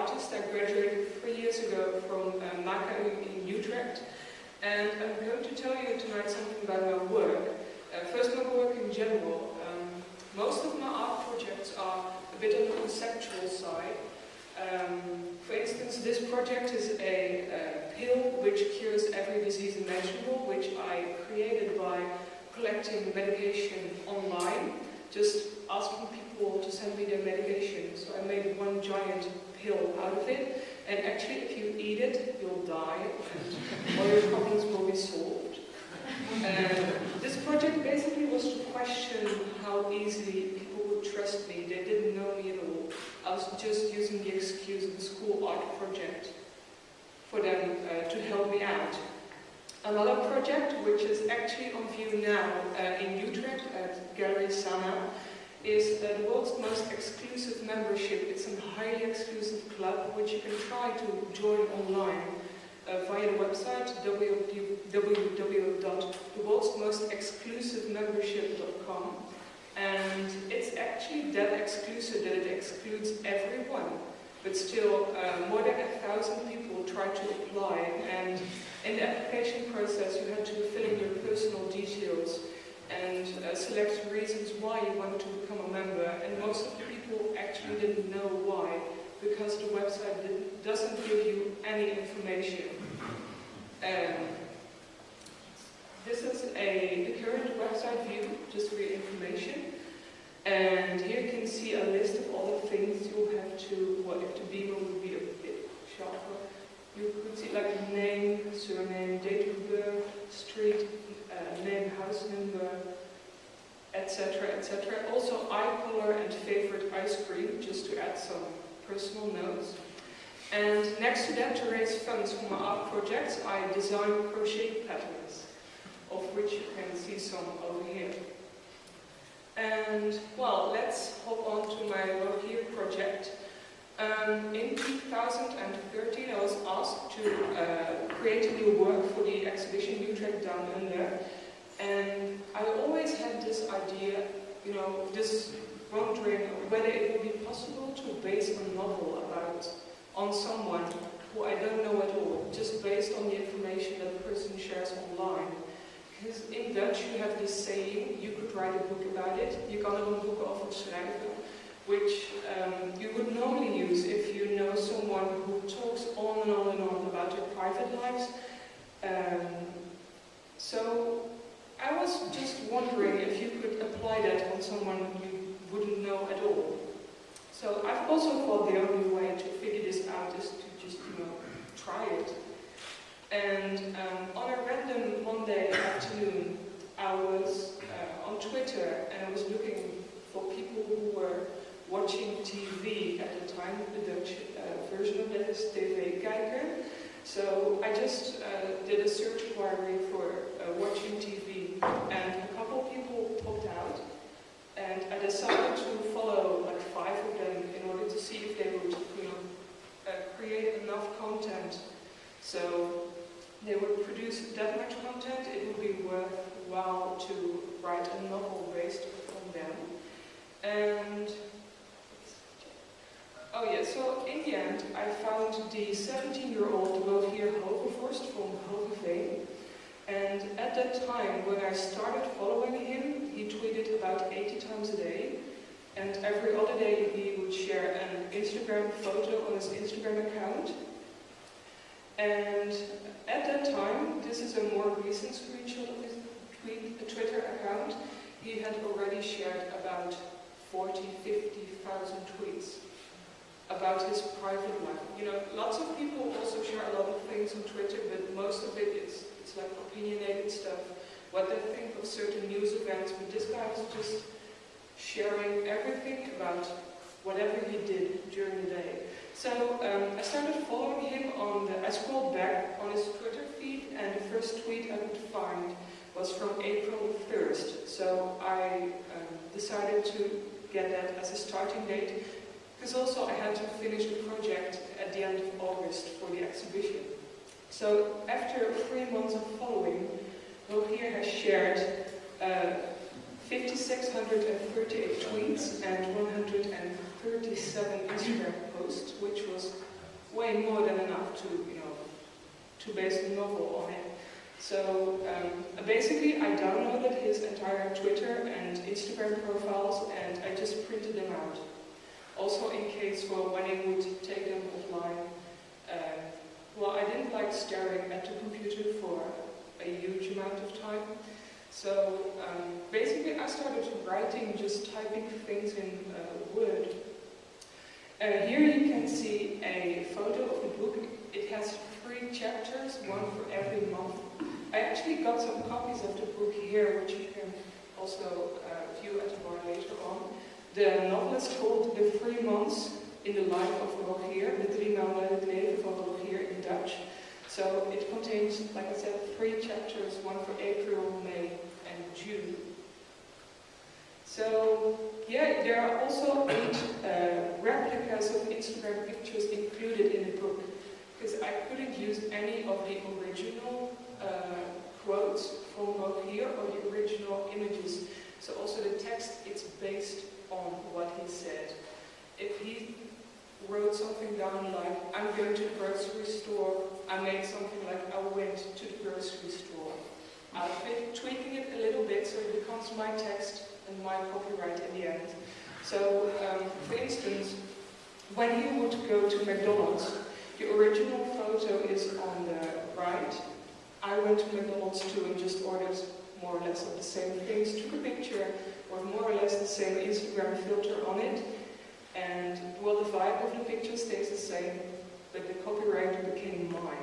artist. I graduated three years ago from uh, MACA in Utrecht. And I'm going to tell you tonight something about my work. Uh, first, my work in general. Um, most of my art projects are a bit on the conceptual side. Um, for instance, this project is a, a pill which cures every disease imaginable, which I created by collecting medication online, just asking people to send me their medication. So I made one giant pill out of it, and actually if you eat it, you'll die, all your problems will be solved. And this project basically was to question how easily people would trust me. They didn't know me at all. I was just using the excuse of the school art project for them uh, to help me out. Another project, which is actually on view now uh, in Utrecht at Gallery Sana, is the world's most exclusive membership. It's a highly exclusive club which you can try to join online uh, via the website www.theworldsmostexclusivemembership.com and it's actually that exclusive that it excludes everyone but still uh, more than a thousand people try to apply and in the application process you had to fill in your personal details and uh, select reasons why you want to become a member and most of the people actually didn't know why because the website doesn't give you any information. Um, this is a the current website view, just for your information. And here you can see a list of all the things you have to, well, if the beamer would be a bit sharper, you could see like name, surname, date of birth, street, uh, name, house number, etc., etc. Also eye color and favorite ice cream, just to add some personal notes. And next to that, to raise funds for my art projects, I design crochet patterns, of which you can see some over here. And, well, let's hop on to my work here project. Um, in 2013, I was asked to uh, create a new work for the exhibition Utrecht Down Under. And I always had this idea, you know, this wondering whether it would be possible to base a novel about on someone who I don't know at all, just based on the information that a person shares online. Because in Dutch you have this saying, you could write a book about it, je kan er een boek over schrijven, which um, you would normally use if you know someone who talks on and on and on about their private lives. Um, so I was just wondering if you could apply that on someone you wouldn't know at all. So I've also thought the only way to figure this out is to just, you know, try it. And um, on a random Monday afternoon, I was uh, on Twitter and I was looking for people who were watching TV at the time, the Dutch uh, version of that is TV Kijker. So I just uh, did a search query for uh, watching TV and a couple people popped out and I decided to follow like five of them in order to see if they would, you know, uh, create enough content so they would produce that much content, it would be worthwhile to write a novel based on them. And Oh yeah, so in the end I found the 17-year-old Rogier Hogevorst from Hoogeveen. And at that time, when I started following him, he tweeted about 80 times a day. And every other day he would share an Instagram photo on his Instagram account. And at that time, this is a more recent screenshot of his tweet, Twitter account, he had already shared about 40, 50,000 tweets about his private life. You know, lots of people also share a lot of things on Twitter, but most of it is it's like opinionated stuff, what they think of certain news events, but this guy was just sharing everything about whatever he did during the day. So um, I started following him on the, I scrolled back on his Twitter feed and the first tweet I could find was from April 1st. So I um, decided to get that as a starting date because also I had to finish the project at the end of August for the exhibition. So after three months of following, Rogier has shared uh, 5,638 tweets and 137 Instagram posts, which was way more than enough to, you know, to base the novel on it. So um, basically I downloaded his entire Twitter and Instagram profiles and I just printed them out. Also in case for when I would take them offline. Uh, well, I didn't like staring at the computer for a huge amount of time. So um, basically I started writing, just typing things in uh, Word. Uh, here you can see a photo of the book. It has three chapters, one for every month. I actually got some copies of the book here, which you can also uh, view at the bar later on. The novel is called The Three Months in the Life of Rogier, De Drie Maanden het leven van Rogier in Dutch. So it contains, like I said, three chapters, one for April, May and June. So, yeah, there are also eight uh, replicas of Instagram pictures included in the book, because I couldn't use any of the original uh, quotes from Rogier or the original images. So also the text, it's based on what he said. If he wrote something down like, I'm going to the grocery store, I made something like, I went to the grocery store. Been tweaking it a little bit so it becomes my text and my copyright in the end. So, um, for instance, when he would go to McDonald's, the original photo is on the right. I went to McDonald's too and just ordered more or less of the same things, took a picture with more or less the same Instagram filter on it, and well, the vibe of the picture stays the same, but the copyright became mine.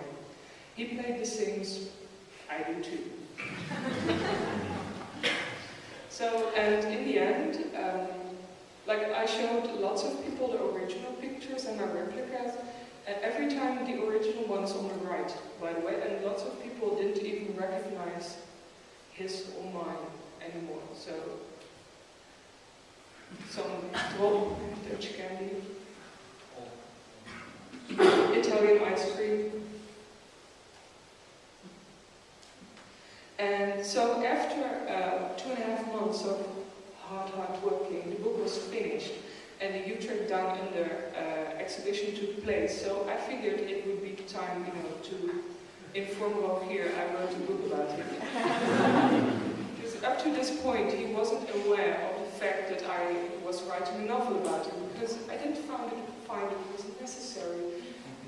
He played the sings, I do too. so, and in the end, um, like I showed lots of people the original pictures and my replicas, and every time the original one's on the right, by the way, and lots of people didn't even recognize his or mine anymore. So some Dutch candy, so after uh, two and a half months of hard, hard working, the book was finished and the Utrecht Down Under uh, exhibition took place. So I figured it would be time, you know, to inform Rogier I wrote a book about him. because up to this point he wasn't aware of the fact that I was writing a novel about him because I didn't find it, find it was necessary.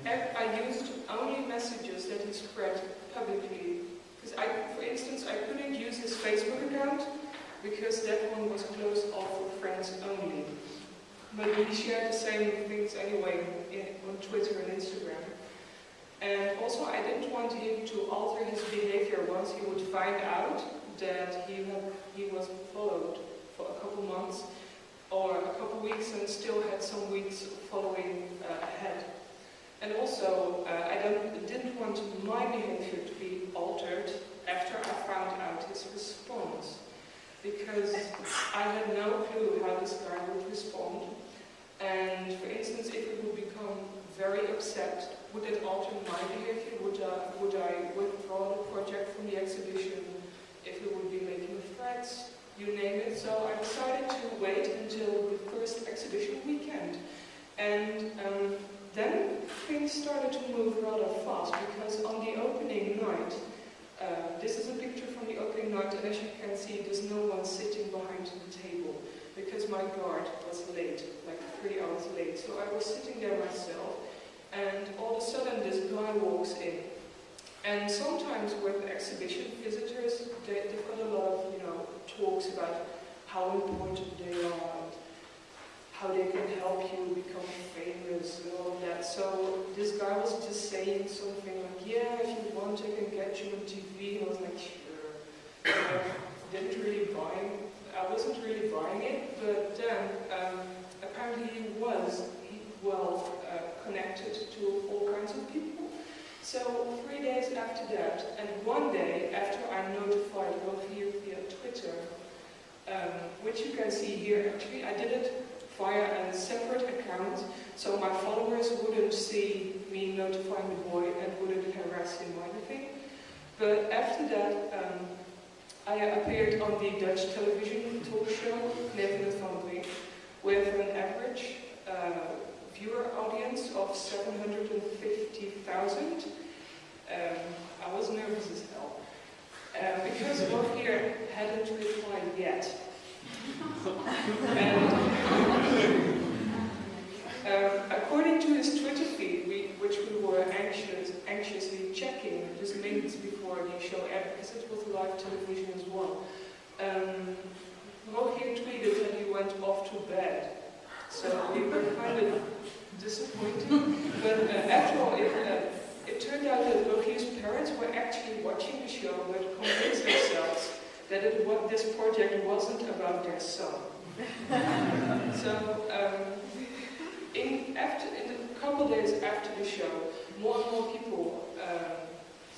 I used only messages that he spread publicly. Because I, for instance, I couldn't use his Facebook account because that one was closed off for friends only. But we shared the same things anyway in, on Twitter and Instagram. And also I didn't want him to alter his behavior once he would find out that he, had, he was followed for a couple months or a couple weeks and still had some weeks following uh, ahead. And also, uh, I didn't want my behavior to be altered after I found out his response. Because I had no clue how this guy would respond. And for instance, if he would become very upset, would it alter my behavior? Would I, would I withdraw the project from the exhibition? If he would be making threats? You name it. So I decided to wait until the first exhibition weekend. And um, then things started to move rather fast because on the opening night, uh, this is a picture from the opening night and as you can see there's no one sitting behind the table because my guard was late, like three hours late. So I was sitting there myself and all of a sudden this guy walks in. And sometimes with exhibition visitors, they, they've got a lot of, you know, talks about how important they are, how they can help you become famous and all of that. So this guy was just saying something like, yeah, if you want, I can get you on TV. And I was like, sure. I didn't really buy it. I wasn't really buying it, but then um, apparently he was well uh, connected to all kinds of people. So three days after that, and one day after I notified Rogier via Twitter, um, which you can see here actually, I did it via a separate account, so my followers wouldn't see me notifying the boy and wouldn't harass him or anything. But after that, um, I appeared on the Dutch television talk show, Leven van Drie, with an average uh, viewer audience of 750,000. Um, I was nervous as hell. Uh, because Rogier hadn't replied yet. and, um, according to his Twitter feed, we, which we were anxious, anxiously checking minutes before the show because it was live television as well, um, tweeted that he went off to bed. So we were kind of disappointed. But uh, after all, it, uh, it turned out that Rogier's parents were actually watching the show but convinced themselves that it, what this project wasn't about their son. so um, in, after, in a couple days after the show, more and more people um,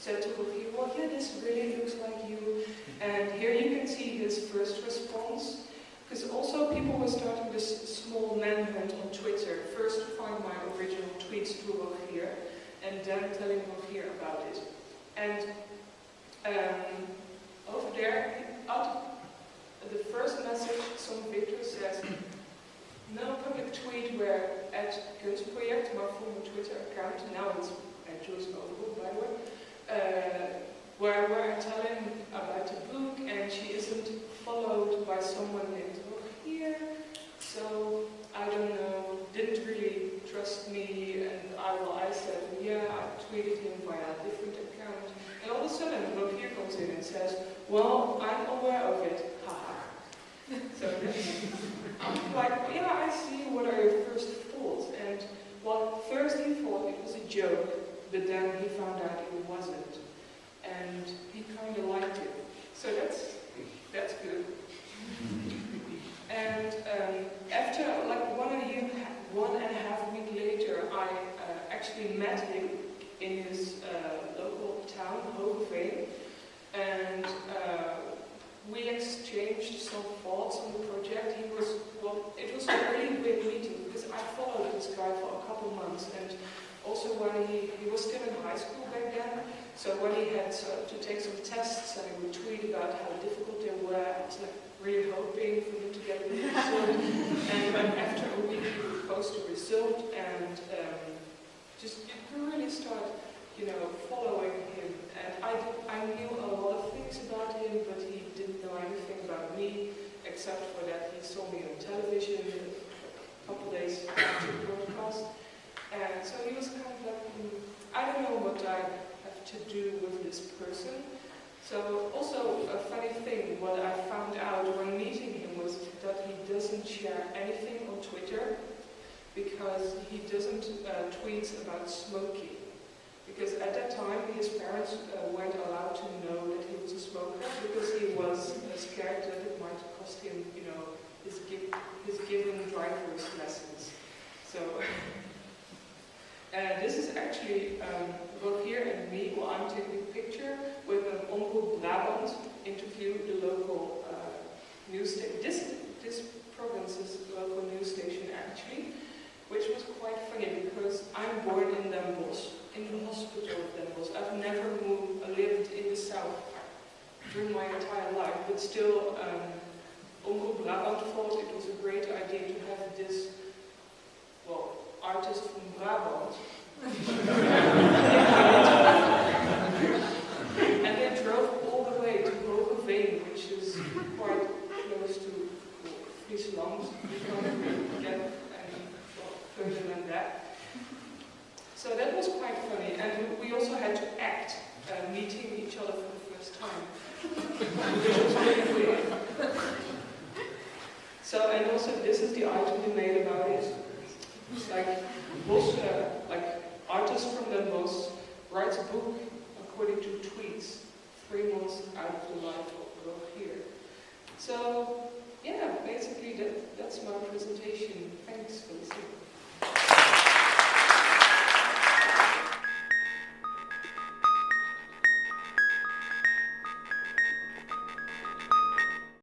said to Rogier, well, yeah, this really looks like you. And here you can see his first response. Because also people were starting this small manhunt on Twitter. First to find my original tweets to Rogier, and then telling Rogier about it. And um, over there, the first message, some Victor says, no public tweet where at Kunstproject, my former Twitter account, now it's at Joyce Overhoek, by the way, Uh, where, where I tell him about the book and she isn't followed by someone named Rogier. So I don't know, didn't really trust me and I, well, I said, yeah, I tweeted him via a different account. And all of a sudden, Rogier comes in and says, well, I'm aware of it, haha. so like, yeah, I see, what are your first thoughts? And well, first he thought it was a joke, but then he found out it wasn't. And he kind of liked it. So that's, good. And um, after like one and, a year, one and a half week later, I uh, actually met him in his uh, local town, Hoogeveen, and uh, we exchanged some thoughts on the project. He was, well, it was a really weird meeting because I followed this guy for a couple months and also when he, he was still in high school back then, so to take some tests and I would tweet about how difficult they were, I was like really hoping for him to get a result. and after a week he would post a result and um, just you could really start, you know, following him. And I, I knew a lot of things about him, but he didn't know anything about me, except for that he saw me on television a couple days after the broadcast. And so he was kind of like, mm, I don't know what I have to do with this person. So also a funny thing, what I found out when meeting him was that he doesn't share anything on Twitter because he doesn't uh, tweet about smoking. Because at that time his parents uh, weren't allowed to know that he was a smoker because he was uh, scared that it might cost him, you know, his, his given driver's lessons. So uh, this is actually um, Rogier and me, well I'm taking a picture with an Omroep Brabant interview, the local uh, news station. This, this province's local news station actually, which was quite funny because I'm born in Den Bosch, in the hospital of Den Bosch. I've never moved, lived in the south during my entire life, but still um, Brabant thought it was a great idea to have this, well, artist from Brabant. and they drove all the way to Hoogeveen, which is quite close to Friesland. You get any further than that. So that was quite funny. And we also had to act uh, meeting each other for the first time, which was really weird. So, and also this is the item we made about it. Like Boschke, uh, like artist from Den writes a book according to tweets, three months out of the life of Rogier. So yeah, basically that, that's my presentation. Thanks for listening.